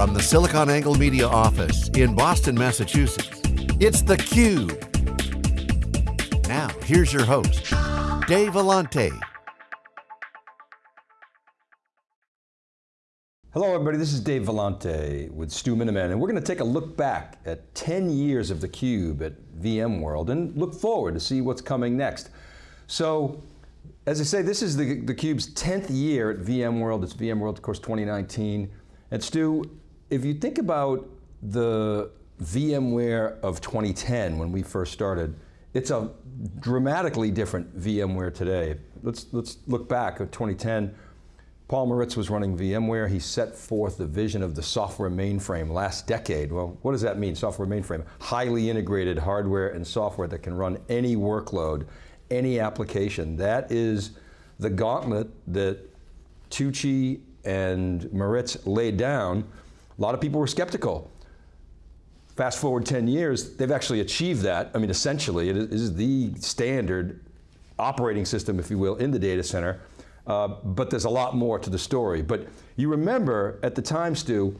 From the SiliconANGLE Media office in Boston, Massachusetts, it's theCUBE. Now, here's your host, Dave Vellante. Hello everybody, this is Dave Vellante with Stu Miniman, and we're going to take a look back at 10 years of theCUBE at VMworld and look forward to see what's coming next. So, as I say, this is the, theCUBE's 10th year at VMworld. It's VMworld, of course, 2019. And Stu, if you think about the VMware of 2010, when we first started, it's a dramatically different VMware today. Let's, let's look back at 2010, Paul Maritz was running VMware. He set forth the vision of the software mainframe last decade. Well, what does that mean, software mainframe? Highly integrated hardware and software that can run any workload, any application. That is the gauntlet that Tucci and Maritz laid down. A lot of people were skeptical. Fast forward 10 years, they've actually achieved that. I mean, essentially, it is the standard operating system, if you will, in the data center. Uh, but there's a lot more to the story. But you remember at the time, Stu,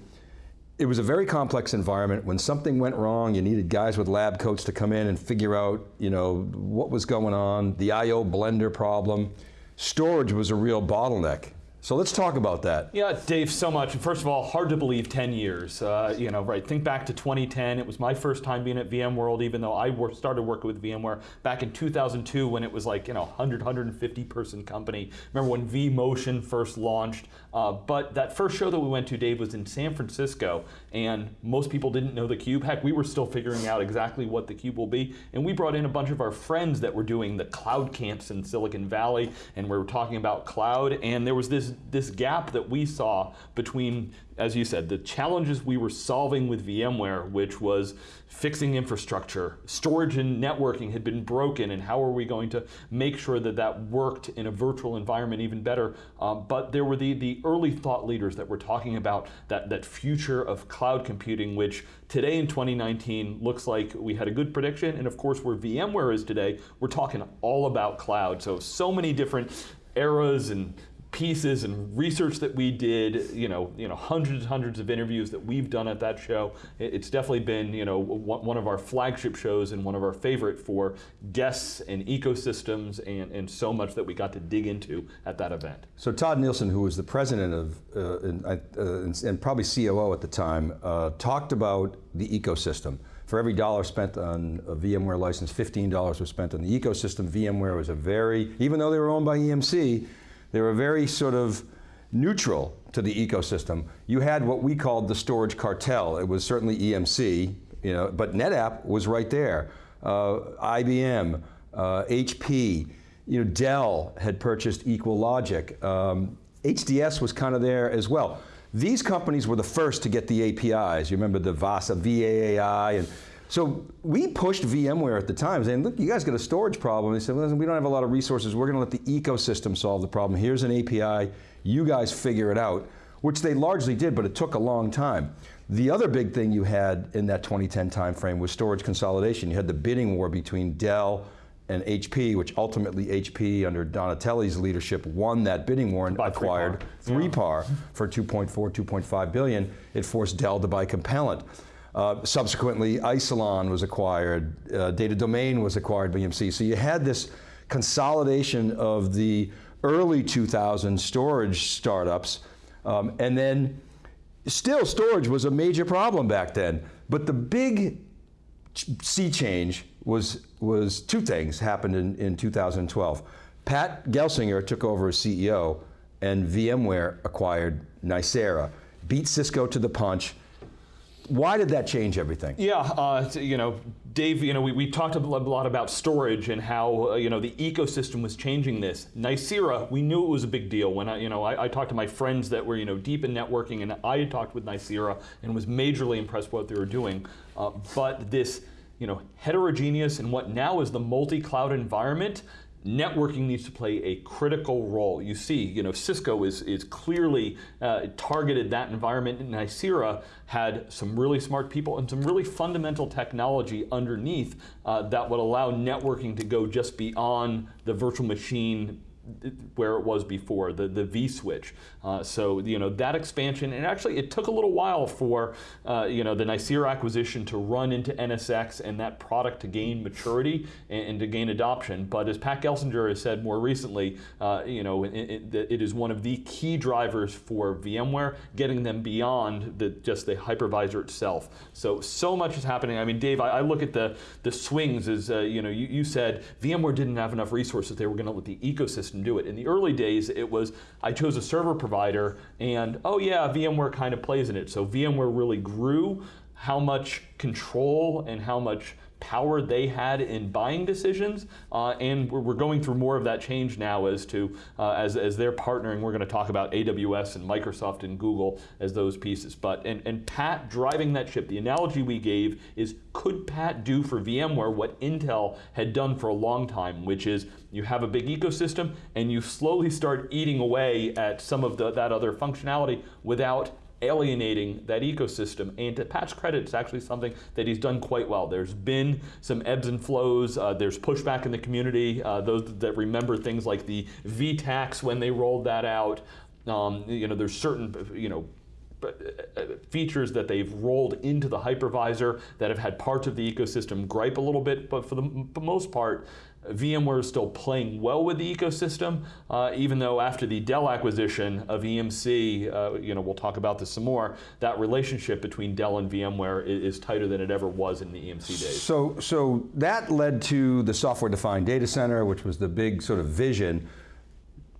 it was a very complex environment. When something went wrong, you needed guys with lab coats to come in and figure out you know, what was going on, the I.O. blender problem. Storage was a real bottleneck. So let's talk about that. Yeah, Dave, so much. First of all, hard to believe 10 years. Uh, you know, right, think back to 2010. It was my first time being at VMworld, even though I started working with VMware back in 2002 when it was like, you know, 100, 150 person company. Remember when vMotion first launched? Uh, but that first show that we went to, Dave, was in San Francisco, and most people didn't know the cube. Heck, we were still figuring out exactly what the cube will be, and we brought in a bunch of our friends that were doing the cloud camps in Silicon Valley, and we were talking about cloud, and there was this this, gap that we saw between, as you said, the challenges we were solving with VMware, which was fixing infrastructure, storage and networking had been broken, and how are we going to make sure that that worked in a virtual environment even better? Um, but there were the, the early thought leaders that were talking about that, that future of cloud computing, which today in 2019 looks like we had a good prediction, and of course where VMware is today, we're talking all about cloud. So, so many different eras and pieces and research that we did, you know, you know, hundreds and hundreds of interviews that we've done at that show. It's definitely been, you know, one of our flagship shows and one of our favorite for guests and ecosystems and, and so much that we got to dig into at that event. So Tod Nielsen, who was the president of, uh, and, uh, and, probably COO at the time, uh, talked about the ecosystem. For every dollar spent on a VMware license, $15 was spent on the ecosystem. VMware was a very, even though they were owned by EMC, they were very sort of neutral to the ecosystem. You had what we called the storage cartel. It was certainly EMC, you know, but NetApp was right there. Uh, IBM, uh, HP, you know, Dell had purchased EqualLogic. Um, HDS was kind of there as well. These companies were the first to get the APIs. You remember the VASA, VAAI, and so we pushed VMware at the time saying, look, you guys got a storage problem. They said, listen, we don't have a lot of resources. We're going to let the ecosystem solve the problem. Here's an API. You guys figure it out, which they largely did, but it took a long time. The other big thing you had in that 2010 timeframe was storage consolidation. You had the bidding war between Dell and HP, which ultimately HP, under Donatelli's leadership, won that bidding war and acquired 3PAR, yeah. for 2.4, 2.5 billion. It forced Dell to buy Compellent. Uh, subsequently, Isilon was acquired, uh, Data Domain was acquired by EMC. So you had this consolidation of the early 2000 storage startups, um, and then still storage was a major problem back then. But the big sea change was, was two things happened in, in 2012. Pat Gelsinger took over as CEO and VMware acquired Nicira, beat Cisco to the punch, why did that change everything? Yeah, uh, you know, Dave, you know, we, we talked a lot about storage and how, uh, you know, the ecosystem was changing this. Nicira, we knew it was a big deal. When I, you know, I, I, talked to my friends that were, you know, deep in networking and I had talked with Nicira and was majorly impressed with what they were doing. Uh, but this, you know, heterogeneous and what now is the multi-cloud environment, networking needs to play a critical role. You see, you know, Cisco is, is clearly uh, targeted that environment, and Nicira had some really smart people and some really fundamental technology underneath uh, that would allow networking to go just beyond the virtual machine where it was before, the, the vSwitch. Uh, so, you know, that expansion, and actually it took a little while for, uh, you know, the Nicira acquisition to run into NSX and that product to gain maturity and, and to gain adoption. But as Pat Gelsinger has said more recently, uh, you know, it, it, it is one of the key drivers for VMware, getting them beyond the, just the hypervisor itself. So, so much is happening. I mean, Dave, I, I look at the, the swings as, uh, you know, you, you said VMware didn't have enough resources. They were going to let the ecosystem do it. In the early days, it was I chose a server provider, and oh yeah, VMware kind of plays in it. So VMware really grew how much control and how much power they had in buying decisions, uh, and we're, we're, going through more of that change now as to uh, as, as they're partnering. We're going to talk about AWS and Microsoft and Google as those pieces. But and, and Pat driving that ship. The analogy we gave is could Pat do for VMware what Intel had done for a long time, which is you have a big ecosystem and you slowly start eating away at some of the, that other functionality without alienating that ecosystem. And to Pat's credit, it's actually something that he's done quite well. There's been some ebbs and flows. Uh, there's pushback in the community. Uh, those that remember things like the vTax when they rolled that out. Um, you know, there's certain, you know, uh, features that they've rolled into the hypervisor that have had parts of the ecosystem gripe a little bit, but for the most part, VMware is still playing well with the ecosystem, uh, even though after the Dell acquisition of EMC, uh, you know, we'll talk about this some more, that relationship between Dell and VMware is, is, tighter than it ever was in the EMC days. So, so that led to the software-defined data center, which was the big sort of vision.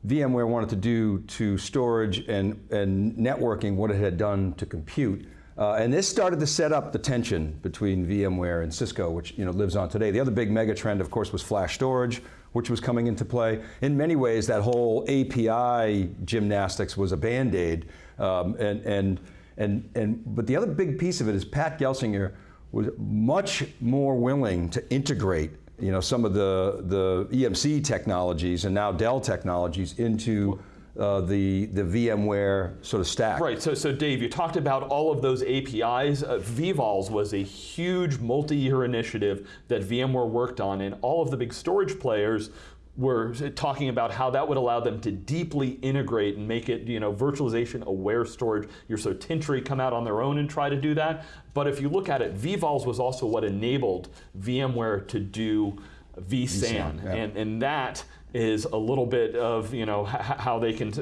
VMware wanted to do to storage and, and networking what it had done to compute. Uh, and this started to set up the tension between VMware and Cisco, which you know, lives on today. The other big mega trend, of course, was flash storage, which was coming into play. In many ways, that whole API gymnastics was a band-aid. Um, and, and, and, and, but the other big piece of it is Pat Gelsinger was much more willing to integrate you know, some of the, the EMC technologies and now Dell technologies into uh, the, the VMware sort of stack. Right, so, so Dave, you talked about all of those APIs. Uh, vVols was a huge multi-year initiative that VMware worked on and all of the big storage players were talking about how that would allow them to deeply integrate and make it, you know, virtualization aware storage. You're so Tintri come out on their own and try to do that. But if you look at it, vVols was also what enabled VMware to do vSAN, vSAN yeah. and, and that is a little bit of you know how they can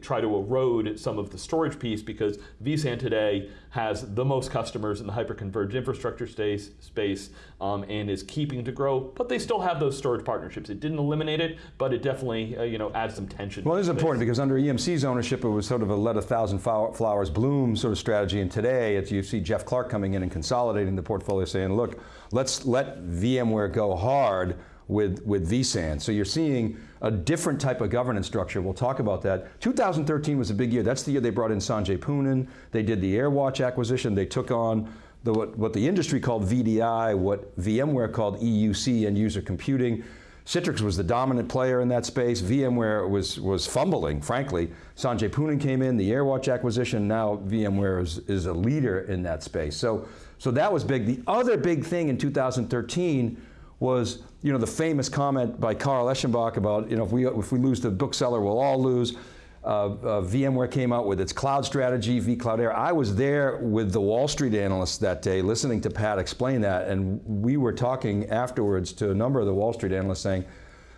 try to erode some of the storage piece because vSAN today has the most customers in the hyperconverged infrastructure space, space um, and is keeping to grow, but they still have those storage partnerships. It didn't eliminate it, but it definitely uh, you know adds some tension. Well, it is important because under EMC's ownership, it was sort of a let a thousand flowers bloom sort of strategy, and today it's, you see Jeff Clarke coming in and consolidating the portfolio, saying, look, let's let VMware go hard with, with vSAN. So you're seeing a different type of governance structure. We'll talk about that. 2013 was a big year. That's the year they brought in Sanjay Poonen. They did the AirWatch acquisition. They took on the, what, what the industry called VDI, what VMware called EUC, end user computing. Citrix was the dominant player in that space. VMware was, was fumbling, frankly. Sanjay Poonen came in, the AirWatch acquisition, now VMware is, is a leader in that space. So, so that was big. The other big thing in 2013 was you know, the famous comment by Carl Eschenbach about, you know, if we, if we lose the bookseller, we'll all lose. Uh, uh, VMware came out with its cloud strategy, vCloud Air. I was there with the Wall Street analysts that day, listening to Pat explain that, and we were talking afterwards to a number of the Wall Street analysts saying,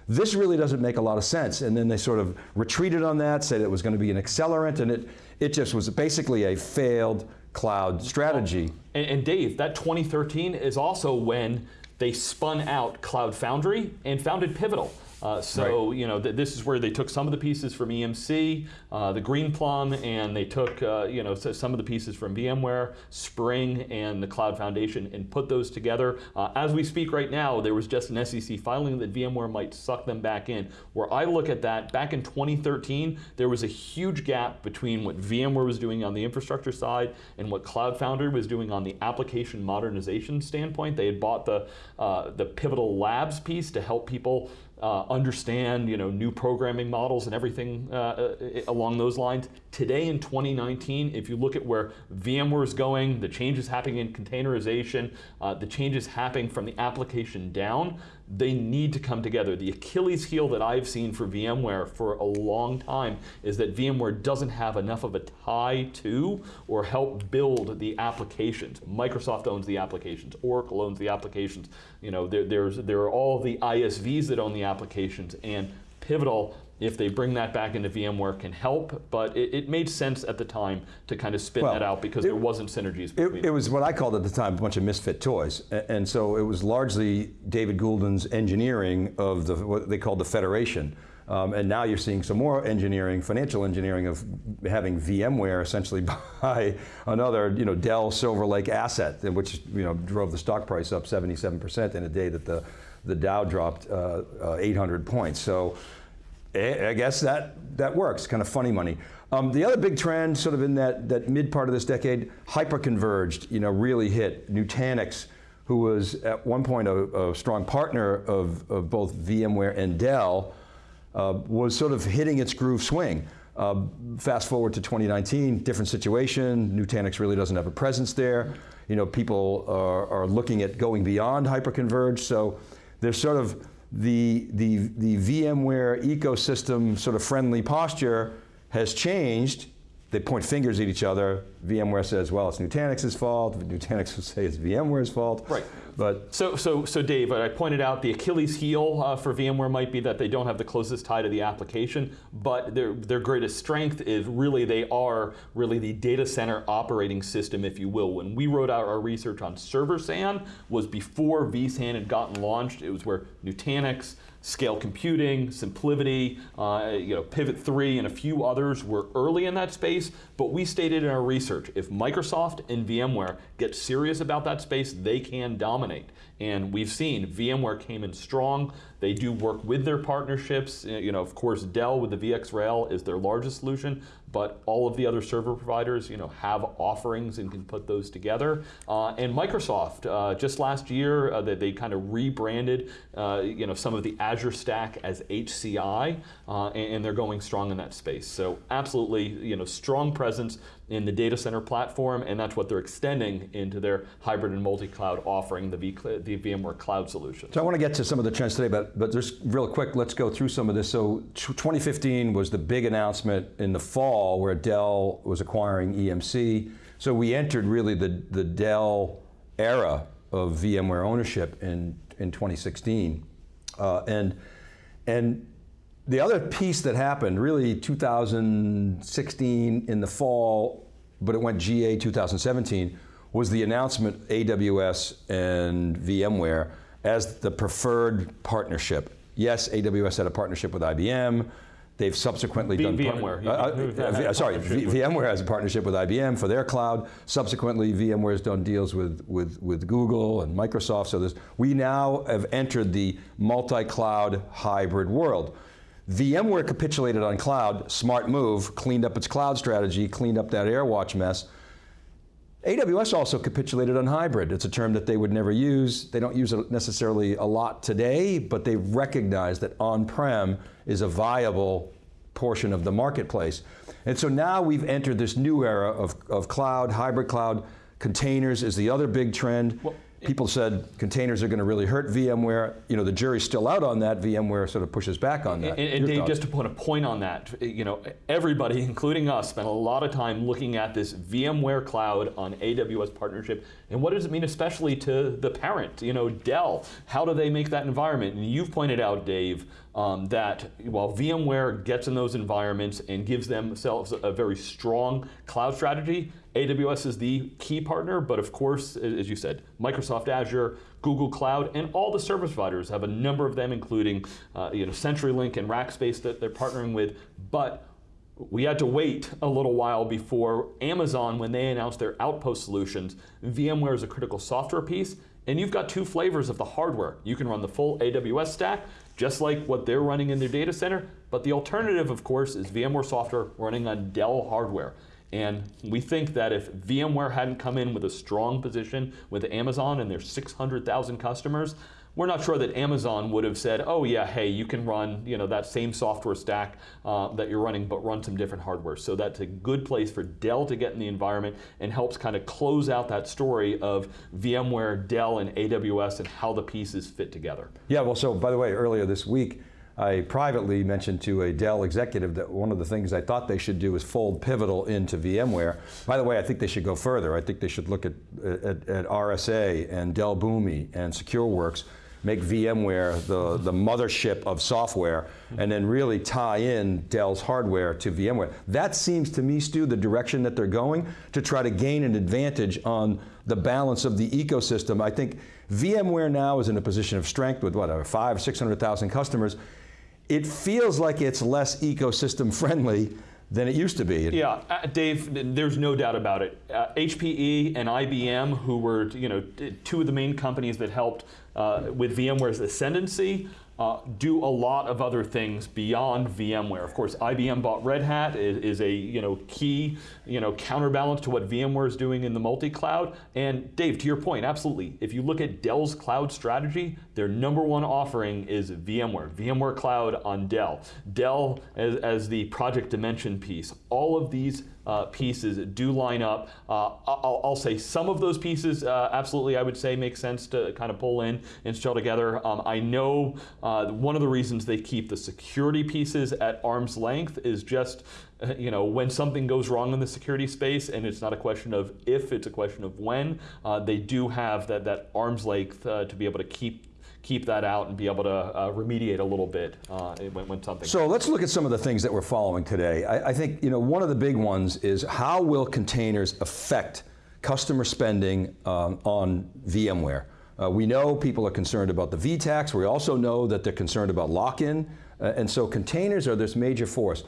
this really doesn't make a lot of sense. And then they sort of retreated on that, said it was going to be an accelerant, and it, it just was basically a failed cloud strategy. And, and Dave, that 2013 is also when they spun out Cloud Foundry and founded Pivotal. Uh, so right. you know th this is where they took some of the pieces from EMC, uh, the Greenplum, and they took uh, you know some of the pieces from VMware, Spring, and the Cloud Foundation, and put those together. Uh, as we speak right now, there was just an SEC filing that VMware might suck them back in. Where I look at that, back in 2013, there was a huge gap between what VMware was doing on the infrastructure side and what Cloud Foundry was doing on the application modernization standpoint. They had bought the uh, the Pivotal Labs piece to help people uh, understand you know, new programming models and everything uh, uh, along those lines. Today in 2019, if you look at where VMware is going, the changes happening in containerization, uh, the changes happening from the application down, they need to come together. The Achilles heel that I've seen for VMware for a long time is that VMware doesn't have enough of a tie to or help build the applications. Microsoft owns the applications, Oracle owns the applications. You know, there, there's, there are all the ISVs that own the applications, and Pivotal if they bring that back into VMware can help, but it, it made sense at the time to kind of spin Well, that out because it- there wasn't synergies between It, it was what I called at the time a bunch of misfit toys, and so it was largely David Goulden's engineering of the what they called the federation. Um, and now you're seeing some more engineering, financial engineering of having VMware essentially buy another, you know, Dell Silver Lake asset, which you know drove the stock price up 77% in a day that the the Dow dropped uh, uh, 800 points. So I I guess that, that works, kind of funny money. Um, the other big trend sort of in that, that mid part of this decade, hyperconverged, you know, really hit. Nutanix, who was at one point a, a strong partner of, of both VMware and Dell, uh, was sort of hitting its groove swing. Uh, fast forward to 2019, different situation. Nutanix really doesn't have a presence there. You know, people are, are looking at going beyond hyperconverged. So there's sort of the, the, the VMware ecosystem sort of friendly posture has changed. They point fingers at each other. VMware says, well, it's Nutanix's fault. Nutanix will say it's VMware's fault. Right. But So, so, so Dave, I pointed out the Achilles heel uh, for VMware might be that they don't have the closest tie to the application, but their, their greatest strength is really they are really the data center operating system, if you will. When we wrote out our research on Server SAN was before vSAN had gotten launched. It was where Nutanix, Scale Computing, SimpliVity, uh, you know, Pivot 3, and a few others were early in that space, but we stated in our research, if Microsoft and VMware get serious about that space, they can dominate. And we've seen VMware came in strong. They do work with their partnerships. You know, of course, Dell with the VxRail is their largest solution, but all of the other server providers, you know, have offerings and can put those together. Uh, and Microsoft, uh, just last year, uh, they, they kind of rebranded, uh, you know, some of the Azure stack as HCI, uh, and, and they're going strong in that space. So absolutely, you know, strong presence in the data center platform, and that's what they're extending into their hybrid and multi-cloud offering, the, v, the VMware Cloud solution. So I want to get to some of the trends today, but, but just real quick, let's go through some of this. So 2015 was the big announcement in the fall where Dell was acquiring EMC. So we entered really the, the Dell era of VMware ownership in, in 2016. Uh, and, and the other piece that happened, really 2016 in the fall, but it went GA 2017, was the announcement AWS and VMware as the preferred partnership. Yes, AWS had a partnership with IBM. They've subsequently V- done VMware. uh, uh, uh, sorry, V- VMware has a partnership with IBM for their cloud. Subsequently, VMware has done deals with, with, with Google and Microsoft. So there's, we now have entered the multi-cloud hybrid world. VMware capitulated on cloud, smart move, cleaned up its cloud strategy, cleaned up that AirWatch mess. AWS also capitulated on hybrid. It's a term that they would never use. They don't use it necessarily a lot today, but they recognize that on-prem is a viable portion of the marketplace. And so now we've entered this new era of, of cloud, hybrid cloud. Containers is the other big trend. People said containers are going to really hurt VMware. You know, the jury's still out on that. VMware sort of pushes back on that. And, and Dave, thoughts? just to put a point on that, you know, everybody, including us, spent a lot of time looking at this VMware Cloud on AWS partnership, and what does it mean, especially to the parent, you know, Dell? How do they make that environment? And you've pointed out, Dave, um, that while VMware gets in those environments and gives themselves a very strong cloud strategy, AWS is the key partner, but of course, as you said, Microsoft Azure, Google Cloud, and all the service providers have a number of them, including uh, you know CenturyLink and Rackspace that they're partnering with. But we had to wait a little while before Amazon, when they announced their Outpost solutions, VMware is a critical software piece, and you've got two flavors of the hardware. You can run the full AWS stack, just like what they're running in their data center, but the alternative, of course, is VMware software running on Dell hardware. And we think that if VMware hadn't come in with a strong position with Amazon and their 600,000 customers, we're not sure that Amazon would have said, oh yeah, hey, you can run you know, that same software stack uh, that you're running, but run some different hardware. So that's a good place for Dell to get in the environment and helps kind of close out that story of VMware, Dell, and AWS and how the pieces fit together. Yeah, well, so by the way, earlier this week, I privately mentioned to a Dell executive that one of the things I thought they should do is fold Pivotal into VMware. By the way, I think they should go further. I think they should look at, at, at RSA and Dell Boomi and SecureWorks make VMware the, the mothership of software, and then really tie in Dell's hardware to VMware. That seems to me, Stu, the direction that they're going to try to gain an advantage on the balance of the ecosystem. I think VMware now is in a position of strength with whatever, five, 600,000 customers. It feels like it's less ecosystem friendly than it used to be. Yeah, uh, Dave, there's no doubt about it. Uh, HPE and IBM, who were you know two of the main companies that helped uh, with VMware's ascendancy, uh, do a lot of other things beyond VMware. Of course, IBM bought Red Hat, is, is, a you know key you know counterbalance to what VMware is doing in the multi-cloud. And Dave, to your point, absolutely. If you look at Dell's cloud strategy, their number one offering is VMware, VMware Cloud on Dell. Dell as, as the Project Dimension piece. All of these uh, pieces do line up. Uh, I'll, I'll, say some of those pieces uh, absolutely I would say make sense to kind of pull in and install together. Um, I know uh, one of the reasons they keep the security pieces at arm's length is just you know, when something goes wrong in the security space, and it's not a question of if, it's a question of when, uh, they do have that, that arm's length uh, to be able to keep keep that out and be able to uh, remediate a little bit uh, when, when, something So let's look at some of the things that we're following today. I, I, think you know, one of the big ones is how will containers affect customer spending um, on VMware? Uh, we know people are concerned about the VTAX. We also know that they're concerned about lock-in. Uh, and so containers are this major force.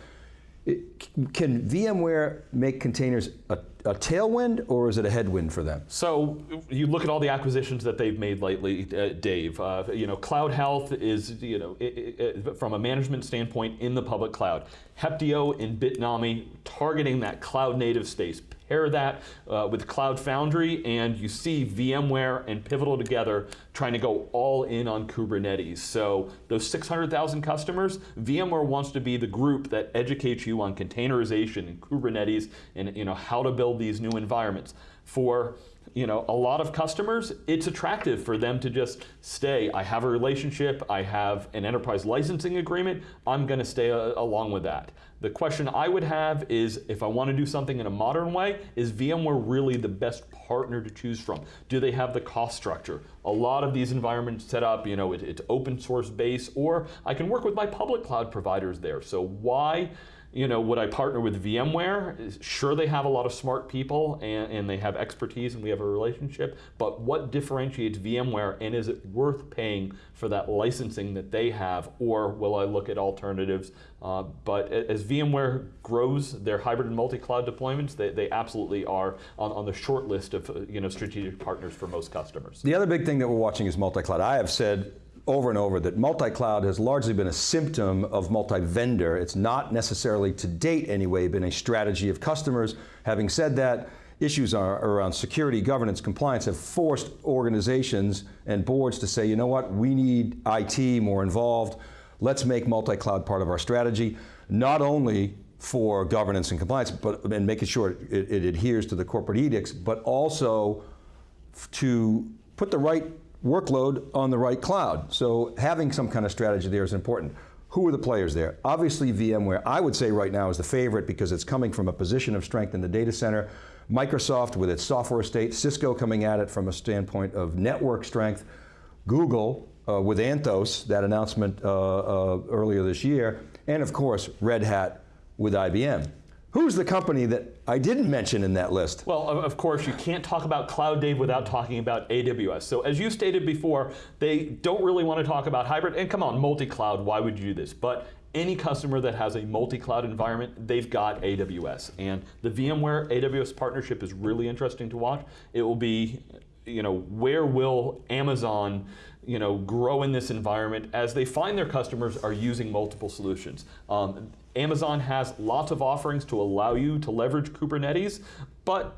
It, can VMware make containers a, a, tailwind or is it a headwind for them? So you look at all the acquisitions that they've made lately, uh, Dave. Uh, you know, Cloud Health is, you know, it, it, from a management standpoint in the public cloud. Heptio and Bitnami targeting that cloud native space, pair that uh, with Cloud Foundry, and you see VMware and Pivotal together trying to go all in on Kubernetes. So those 600,000 customers, VMware wants to be the group that educates you on containerization and Kubernetes and you know how to build these new environments. For you know, a lot of customers, it's attractive for them to just stay. I have a relationship, I have an enterprise licensing agreement, I'm going to stay a, along with that. The question I would have is if I want to do something in a modern way, is VMware really the best partner to choose from? Do they have the cost structure? A lot of these environments set up, you know, it, it's open source base, or I can work with my public cloud providers there. So why you know, would I partner with VMware? Sure, they have a lot of smart people and, and, they have expertise and we have a relationship, but what differentiates VMware and is it worth paying for that licensing that they have or will I look at alternatives? Uh, but as VMware grows their hybrid and multi-cloud deployments, they, they absolutely are on, on the short list of you know, strategic partners for most customers. The other big thing that we're watching is multi-cloud. I have said over and over that multi-cloud has largely been a symptom of multi-vendor. It's not necessarily, to date anyway, been a strategy of customers. Having said that, issues are around security, governance, compliance have forced organizations and boards to say, you know what, we need IT more involved. Let's make multi-cloud part of our strategy, not only for governance and compliance, but and making sure it, it adheres to the corporate edicts, but also to put the right workload on the right cloud. So having some kind of strategy there is important. Who are the players there? Obviously VMware, I would say right now is the favorite because it's coming from a position of strength in the data center. Microsoft with its software estate, Cisco coming at it from a standpoint of network strength, Google uh, with Anthos, that announcement uh, uh, earlier this year, and of course Red Hat with IBM. Who's the company that I didn't mention in that list? Well, of course, you can't talk about Cloud Dave without talking about AWS. So as you stated before, they don't really want to talk about hybrid, and come on, multi-cloud, why would you do this? But any customer that has a multi-cloud environment, they've got AWS. And the VMware AWS partnership is really interesting to watch. It will be, you know, where will Amazon you know, grow in this environment as they find their customers are using multiple solutions. Um, Amazon has lots of offerings to allow you to leverage Kubernetes, but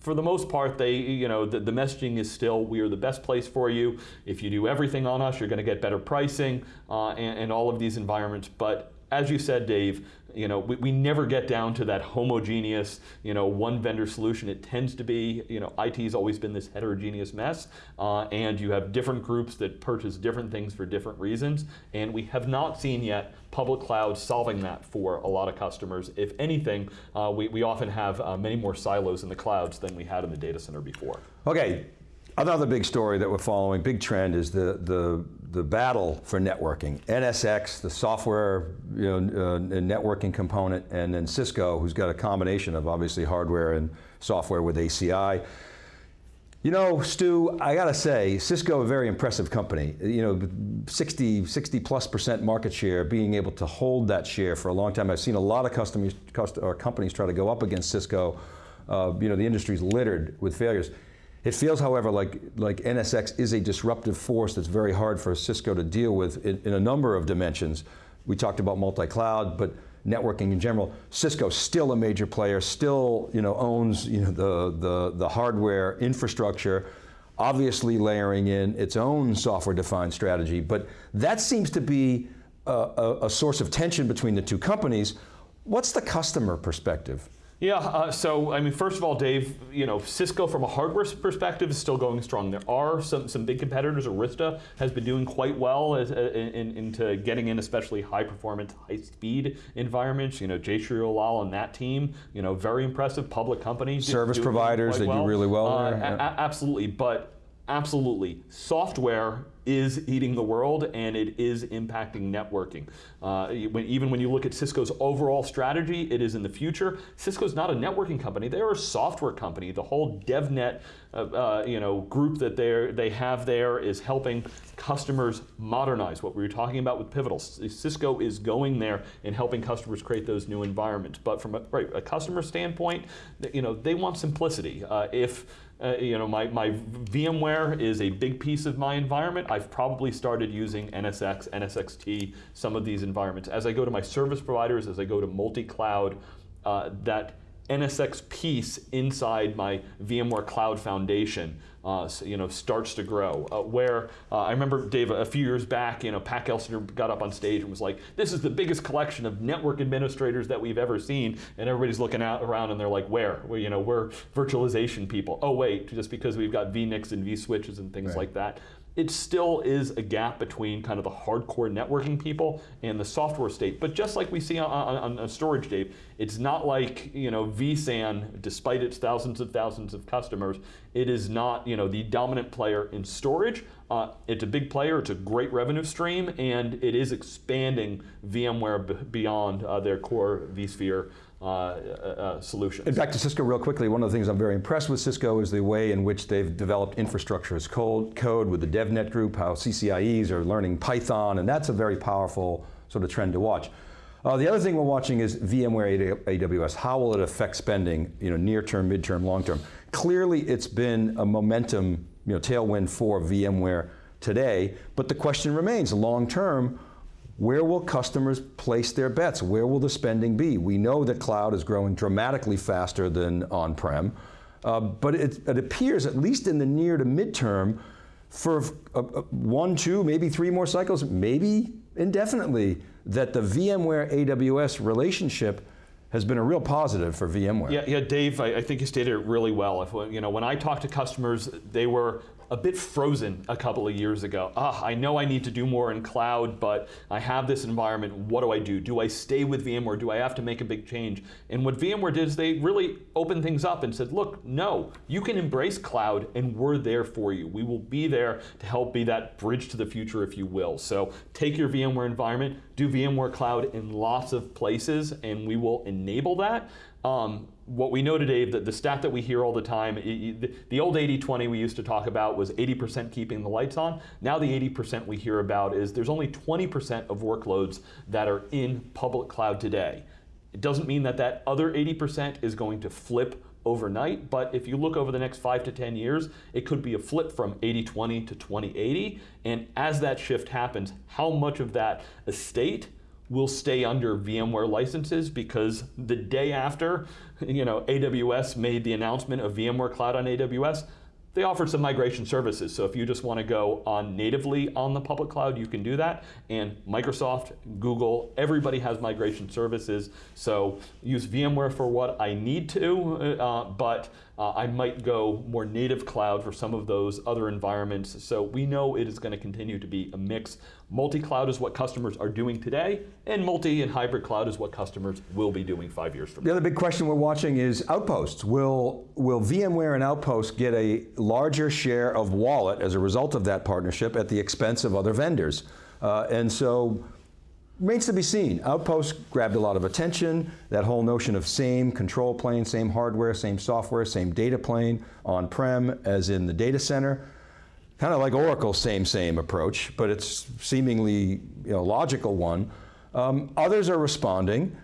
for the most part, they, you know, the, the, messaging is still, we are the best place for you. If you do everything on us, you're going to get better pricing uh, and, and all of these environments. But as you said, Dave, you know, we, we never get down to that homogeneous, you know, one vendor solution. It tends to be, you know, IT's always been this heterogeneous mess, uh, and you have different groups that purchase different things for different reasons, and we have not seen yet public cloud solving that for a lot of customers. If anything, uh, we, we often have uh, many more silos in the clouds than we had in the data center before. Okay, Another big story that we're following, big trend, is the, the, the battle for networking. NSX, the software you know, uh, networking component, and then Cisco, who's got a combination of obviously hardware and software with ACI. You know, Stu, I got to say, Cisco, a very impressive company. You know, 60, 60 plus percent market share, being able to hold that share for a long time. I've seen a lot of customers, or companies try to go up against Cisco. Uh, you know, the industry's littered with failures. It feels, however, like, like NSX is a disruptive force that's very hard for Cisco to deal with in, in a number of dimensions. We talked about multi-cloud, but networking in general. Cisco's still a major player, still you know, owns you know, the, the, the hardware infrastructure, obviously layering in its own software-defined strategy, but that seems to be a, a, a source of tension between the two companies. What's the customer perspective? Yeah, uh, so I mean, first of all, Dave, you know, Cisco from a hardware perspective is still going strong. There are some, some big competitors. Arista has been doing quite well as, uh, in, into getting in especially high performance, high speed environments. You know, Jayshree Ullal and that team, you know, very impressive public companies. Service providers, they well. do really well uh, there. absolutely, but absolutely, software is eating the world and it is impacting networking. Uh, even when you look at Cisco's overall strategy, it is in the future. Cisco's not a networking company, they're a software company. The whole DevNet uh, uh, you know, group that they have there is helping customers modernize what we were talking about with Pivotal. Cisco is going there and helping customers create those new environments. But from a, right, a customer standpoint, you know, they want simplicity. Uh, if uh, you know, my, my VMware is a big piece of my environment. I've probably started using NSX, NSXT, some of these environments. As I go to my service providers, as I go to multi-cloud, uh, that NSX piece inside my VMware Cloud Foundation uh, you know, starts to grow. Uh, where uh, I remember, Dave, a few years back, you know, Pat Gelsinger got up on stage and was like, this is the biggest collection of network administrators that we've ever seen. And everybody's looking out around and they're like, where? Well, you know, we're virtualization people. Oh, wait, just because we've got vNICs and vSwitches and things right. like that it still is a gap between kind of the hardcore networking people and the software state. But just like we see on, on, on storage, Dave, it's not like you know vSAN, despite its thousands of thousands of customers, it is not you know the dominant player in storage. Uh, it's a big player, it's a great revenue stream, and it is expanding VMware beyond uh, their core vSphere uh, uh, solutions. And back to Cisco real quickly, one of the things I'm very impressed with Cisco is the way in which they've developed infrastructure as code, with the DevNet group, how CCIEs are learning Python, and that's a very powerful sort of trend to watch. Uh, the other thing we're watching is VMware AWS. How will it affect spending, you know, near term, mid-term, long-term? Clearly it's been a momentum, you know, tailwind for VMware today, but the question remains, long-term, where will customers place their bets? Where will the spending be? We know that cloud is growing dramatically faster than on-prem, uh, but it, it, appears, at least in the near to midterm, for uh, uh, one, two, maybe three more cycles, maybe indefinitely, that the VMware AWS relationship has been a real positive for VMware. Yeah, yeah Dave, I, I think you stated it really well. If, you know, when I talked to customers, they were a bit frozen a couple of years ago. Ah, I know I need to do more in cloud, but I have this environment. What do I do? Do I stay with VMware? Do I have to make a big change? And what VMware did is they really opened things up and said, look, no, you can embrace cloud and we're there for you. We will be there to help be that bridge to the future, if you will. So take your VMware environment, do VMware Cloud in lots of places, and we will enable that. Um, what we know today, that the stat that we hear all the time, the, the old 80-20 we used to talk about was 80% keeping the lights on. Now the 80% we hear about is there's only 20% of workloads that are in public cloud today. It doesn't mean that that other 80% is going to flip overnight, but if you look over the next five to 10 years, it could be a flip from 80-20 to 20-80, and as that shift happens, how much of that estate will stay under VMware licenses because the day after, you know, AWS made the announcement of VMware Cloud on AWS, they offered some migration services. So if you just want to go on natively on the public cloud, you can do that. And Microsoft, Google, everybody has migration services. So use VMware for what I need to, uh, but uh, I might go more native cloud for some of those other environments. So we know it is going to continue to be a mix. Multi-cloud is what customers are doing today, and multi and hybrid cloud is what customers will be doing five years from now. The other big question we're watching is Outposts. Will, will VMware and Outposts get a larger share of wallet as a result of that partnership at the expense of other vendors? Uh, and so remains to be seen. Outpost grabbed a lot of attention. That whole notion of same control plane, same hardware, same software, same data plane on-prem as in the data center. Kind of like Oracle's same, same approach, but it's seemingly you know, logical one. Um, others are responding.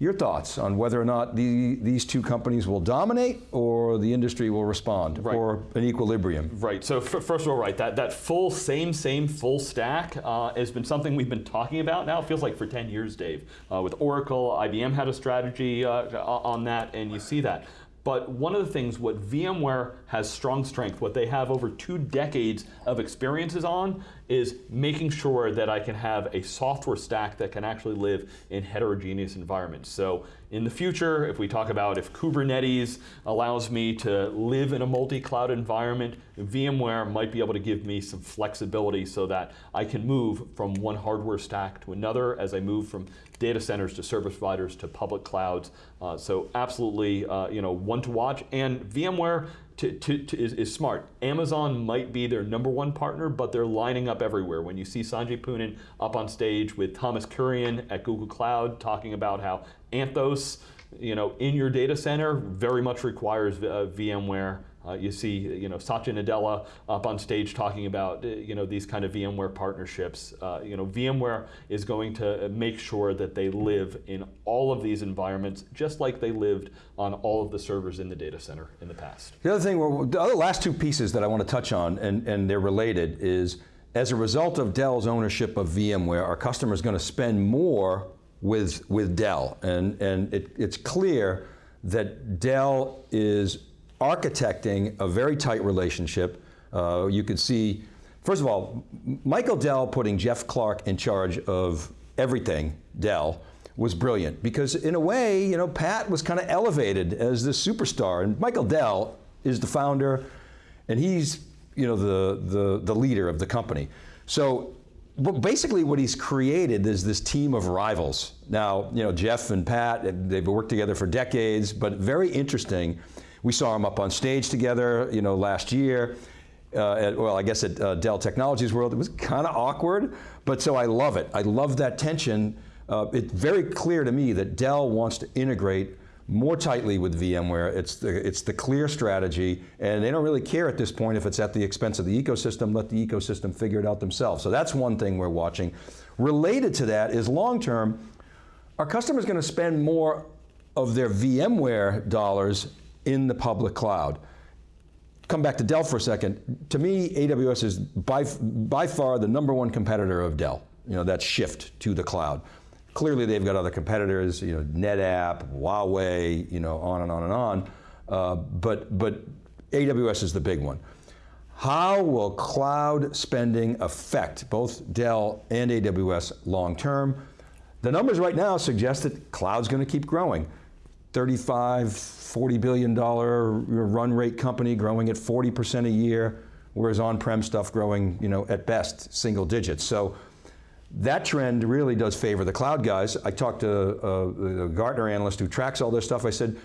Your thoughts on whether or not the, these two companies will dominate or the industry will respond right. or an equilibrium? Right, so first of all, right, that, that full same, same, full stack uh, has been something we've been talking about now, it feels like for 10 years, Dave. Uh, with Oracle, IBM had a strategy uh, on that, and you see that. But one of the things what VMware has strong strength, what they have over two decades of experiences on, is making sure that I can have a software stack that can actually live in heterogeneous environments. So in the future, if we talk about if Kubernetes allows me to live in a multi-cloud environment, VMware might be able to give me some flexibility so that I can move from one hardware stack to another as I move from data centers to service providers to public clouds. Uh, so absolutely, uh, you know, one to watch. And VMware to, to, to is, is, smart. Amazon might be their number one partner, but they're lining up everywhere. When you see Sanjay Poonen up on stage with Thomas Kurian at Google Cloud talking about how Anthos, you know, in your data center very much requires uh, VMware uh, you see, you know, Satya Nadella up on stage talking about, uh, you know, these kind of VMware partnerships. Uh, you know, VMware is going to make sure that they live in all of these environments, just like they lived on all of the servers in the data center in the past. The other thing, the other last two pieces that I want to touch on, and, and they're related, is as a result of Dell's ownership of VMware, our customers going to spend more with, with Dell. And, and it, it's clear that Dell is architecting a very tight relationship. Uh, you could see, first of all, Michael Dell putting Jeff Clarke in charge of everything Dell was brilliant because in a way, you know, Pat was kind of elevated as this superstar and Michael Dell is the founder and he's, you know, the, the, the leader of the company. So basically what he's created is this team of rivals. Now, you know, Jeff and Pat, they've worked together for decades, but very interesting we saw them up on stage together, you know, last year. Uh, at, well, I guess at uh, Dell Technologies World, it was kind of awkward, but so I love it. I love that tension. Uh, it's very clear to me that Dell wants to integrate more tightly with VMware. It's the, it's the clear strategy, and they don't really care at this point if it's at the expense of the ecosystem, let the ecosystem figure it out themselves. So that's one thing we're watching. Related to that is long term, are customers going to spend more of their VMware dollars in the public cloud. Come back to Dell for a second. To me, AWS is by, by far the number one competitor of Dell, you know, that shift to the cloud. Clearly they've got other competitors, you know, NetApp, Huawei, you know, on and on and on. Uh, but, but AWS is the big one. How will cloud spending affect both Dell and AWS long term? The numbers right now suggest that cloud's going to keep growing. 35, 40 billion dollar run rate company growing at 40% a year, whereas on-prem stuff growing, you know, at best single digits. So that trend really does favor the cloud guys. I talked to uh, a, a Gartner analyst who tracks all this stuff. I said,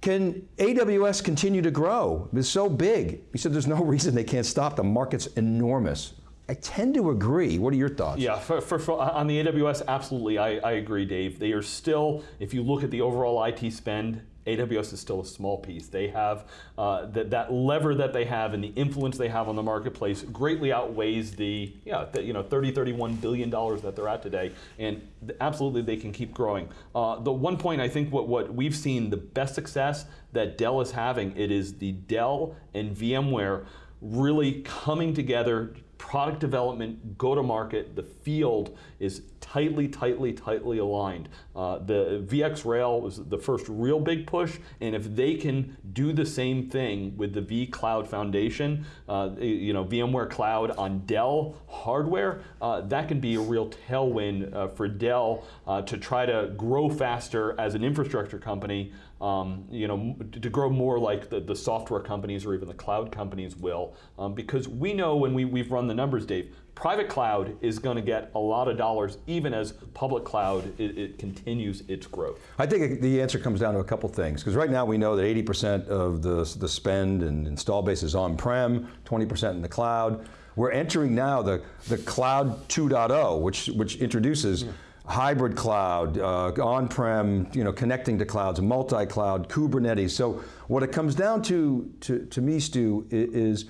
can AWS continue to grow? It's so big. He said there's no reason they can't stop. The market's enormous. I tend to agree. What are your thoughts? Yeah, on the AWS, absolutely, I, I agree, Dave. They are still, if you look at the overall IT spend, AWS is still a small piece. They have uh, that, that lever that they have and the influence they have on the marketplace greatly outweighs the, yeah, the, you know, 30, 31 billion dollars that they're at today, and absolutely they can keep growing. Uh, the one point I think what, what we've seen the best success that Dell is having, it is the Dell and VMware really coming together product development, go to market, the field is tightly, tightly, tightly aligned. Uh, the VX Rail was the first real big push, and if they can do the same thing with the V Cloud Foundation, uh, you know, VMware Cloud on Dell hardware, uh, that can be a real tailwind uh, for Dell uh, to try to grow faster as an infrastructure company um, you know, to grow more like the, the software companies or even the cloud companies will. Um, because we know when we, we've run the numbers, Dave, private cloud is going to get a lot of dollars even as public cloud it, it, continues its growth. I think the answer comes down to a couple things because right now we know that 80% of the, the spend and install base is on-prem, 20% in the cloud. We're entering now the, the cloud 2.0 which, which introduces yeah hybrid cloud, uh, on-prem, you know, connecting to clouds, multi-cloud, Kubernetes. So what it comes down to, to, to me, Stu, is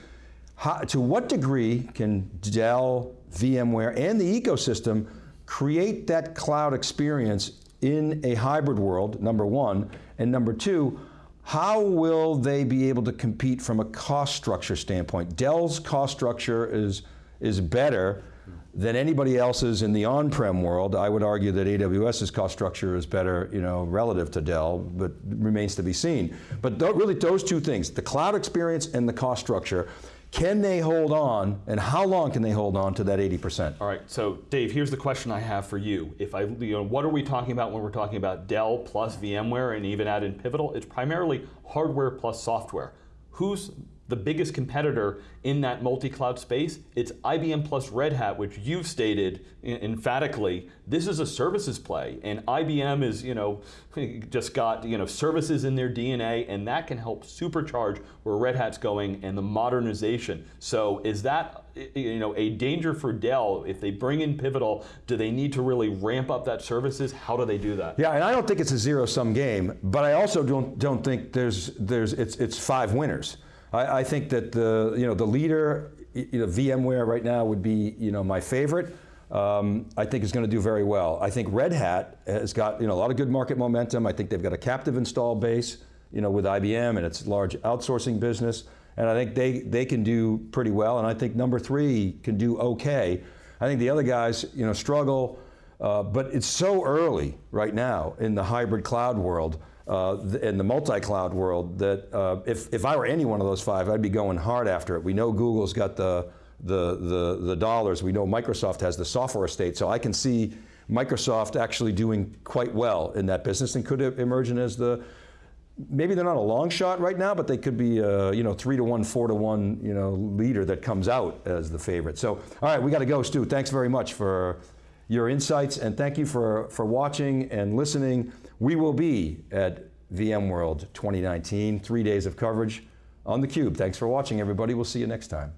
how, to what degree can Dell, VMware, and the ecosystem create that cloud experience in a hybrid world, number one, and number two, how will they be able to compete from a cost structure standpoint? Dell's cost structure is, is better than anybody else's in the on-prem world. I would argue that AWS's cost structure is better, you know, relative to Dell, but remains to be seen. But th really those two things, the cloud experience and the cost structure, can they hold on, and how long can they hold on to that 80%? All right, so Dave, here's the question I have for you. If I, you know, what are we talking about when we're talking about Dell plus VMware and even add in Pivotal? It's primarily hardware plus software. Who's the biggest competitor in that multi-cloud space, it's IBM plus Red Hat, which you've stated emphatically, this is a services play, and IBM is, you know, just got, you know, services in their DNA, and that can help supercharge where Red Hat's going and the modernization. So is that, you know, a danger for Dell if they bring in Pivotal? Do they need to really ramp up that services? How do they do that? Yeah, and I don't think it's a zero-sum game, but I also don't don't think there's there's it's it's five winners. I, I, think that the, you know, the leader, you know, VMware right now would be you know, my favorite. Um, I think is going to do very well. I think Red Hat has got you know, a lot of good market momentum. I think they've got a captive install base you know, with IBM and its large outsourcing business. And I think they, they can do pretty well. And I think number three can do okay. I think the other guys you know, struggle, uh, but it's so early right now in the hybrid cloud world uh, in the multi-cloud world that uh, if, if I were any one of those five, I'd be going hard after it. We know Google's got the, the, the, the dollars. We know Microsoft has the software estate. So I can see Microsoft actually doing quite well in that business and could emerge as the, maybe they're not a long shot right now, but they could be a you know, three to one, four to one you know, leader that comes out as the favorite. So, all right, we got to go, Stu. Thanks very much for your insights and thank you for, for watching and listening. We will be at VMworld 2019, three days of coverage on theCUBE. Thanks for watching everybody, we'll see you next time.